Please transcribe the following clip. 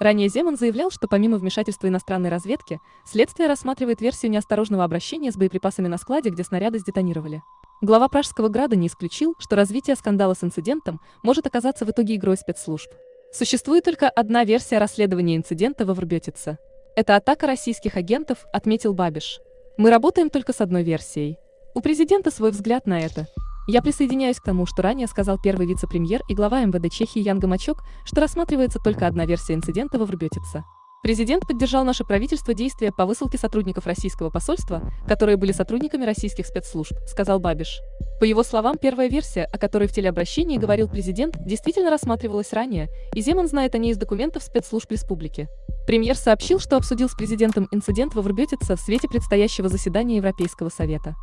Ранее Земан заявлял, что помимо вмешательства иностранной разведки, следствие рассматривает версию неосторожного обращения с боеприпасами на складе, где снаряды сдетонировали. Глава Пражского града не исключил, что развитие скандала с инцидентом может оказаться в итоге игрой спецслужб. Существует только одна версия расследования инцидента во Врбетице. Это атака российских агентов, отметил Бабиш. Мы работаем только с одной версией. У президента свой взгляд на это. Я присоединяюсь к тому, что ранее сказал первый вице-премьер и глава МВД Чехии Ян Гамачок, что рассматривается только одна версия инцидента во Врбетице. Президент поддержал наше правительство действия по высылке сотрудников российского посольства, которые были сотрудниками российских спецслужб, сказал Бабиш. По его словам, первая версия, о которой в телеобращении говорил президент, действительно рассматривалась ранее, и Земан знает о ней из документов спецслужб республики. Премьер сообщил, что обсудил с президентом инцидент во Врбетице в свете предстоящего заседания Европейского совета.